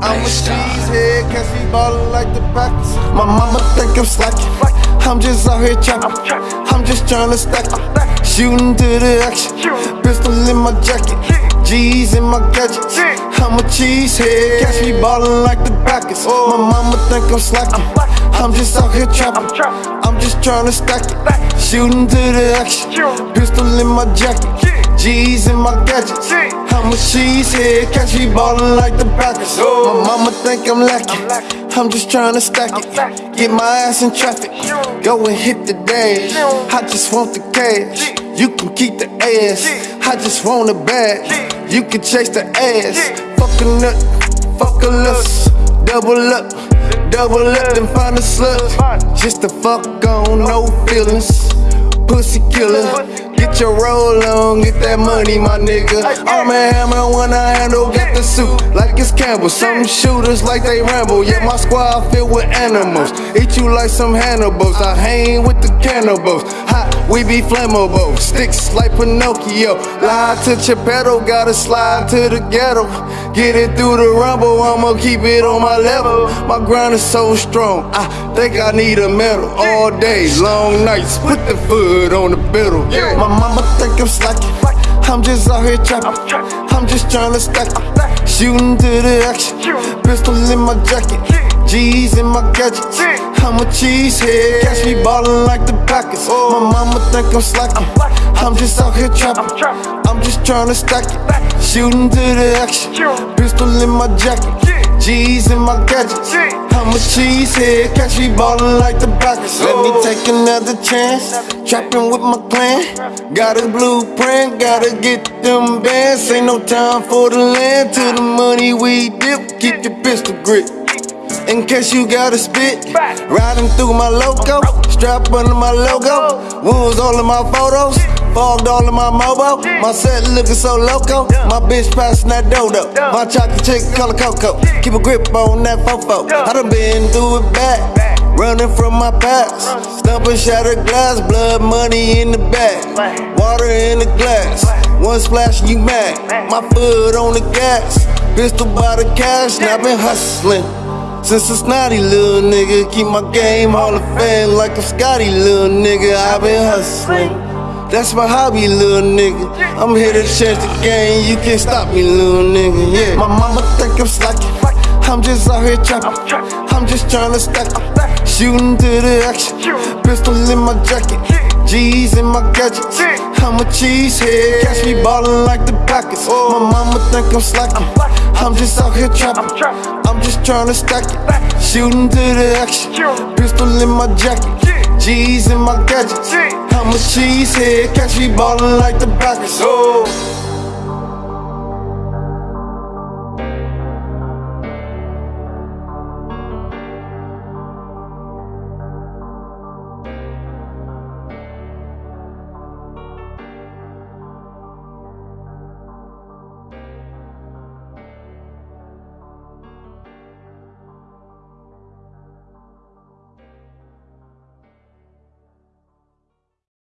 catch me ballin' like the Packers. My mama think I'm slacking. I'm just out here trapping. I'm just tryna stack it. Shooting to the action. Pistol in my jacket. G's in my gadgets. I'm a cheesehead. Catch me ballin' like the Packers. My mama think I'm slacking. I'm just out here trapping. I'm just trying to stack it. Shooting to the action. Pistol in my jacket. G's in my gadgets. I'm a cheesehead. Catch me ballin' like the Packers. My mama think I'm lacking. I'm just tryna stack it. Get my ass in traffic. Go and hit the dash. I just want the cash. You can keep the ass. I just want a bag. You can chase the ass. Fuck a nut, fuck a lust. Double up, double up, and find a slut. Just to fuck on, no feelings. Pussy killer. Get your roll on, get that money, my nigga. I'm a hammer when I handle, get the suit like it's Campbell. Some shooters like they ramble, yeah, my squad filled with animals. Eat you like some Hannibals, I hang with the cannibals. Hot, we be flammable, sticks like Pinocchio. Lie to Geppetto, gotta slide to the ghetto. Get it through the rumble, I'ma keep it on my level. My grind is so strong, I think I need a medal. All day, long nights, put the foot on the pedal. Yeah. My mama think I'm slacking. I'm just out here trapping. I'm just tryna stack it. Shooting to the action. Pistol in my jacket. G's in my gadgets. I'm a cheesehead. Catch me ballin' like the Packers. My mama think I'm slacking. I'm just out here trapping. I'm just tryna stack it. Shooting to the action. Pistol in my jacket. G's in my gadgets. I'm a cheesehead, catch me ballin' like the Packers. Let me take another chance, trapping with my clan. Got a blueprint, gotta get them bands. Ain't no time for the land, to the money we dip. Keep your pistol grip. In case you gotta spit, riding through my loco, strap under my logo, wounds all in my photos, fogged all in my mobile. My set looking so loco, my bitch passing that dodo. My chocolate chick color cocoa, keep a grip on that fofo. I done been through it back, running from my past, stumping shattered glass, blood money in the back. water in the glass. One splash you mad, my foot on the gas, pistol by the cash, and I been hustling. Since a snotty little nigga, keep my game Hall of Fame like a Scotty little nigga. I've been hustling. That's my hobby, little nigga. I'm here to change the game. You can't stop me, little nigga. Yeah. My mama think I'm slacking. I'm just out here trapping. I'm just tryna stack it. Shooting to the action. Pistol in my jacket. G's in my gadgets. I'm a cheesehead. Catch me ballin' like the Packers. Oh my mama think I'm slacking. I'm just out here trapping. I'm just tryna stack it. Shooting to the action. Pistol in my jacket. G's in my gadgets. I'm a cheesehead. Catch me ballin' like the Packers. Oh.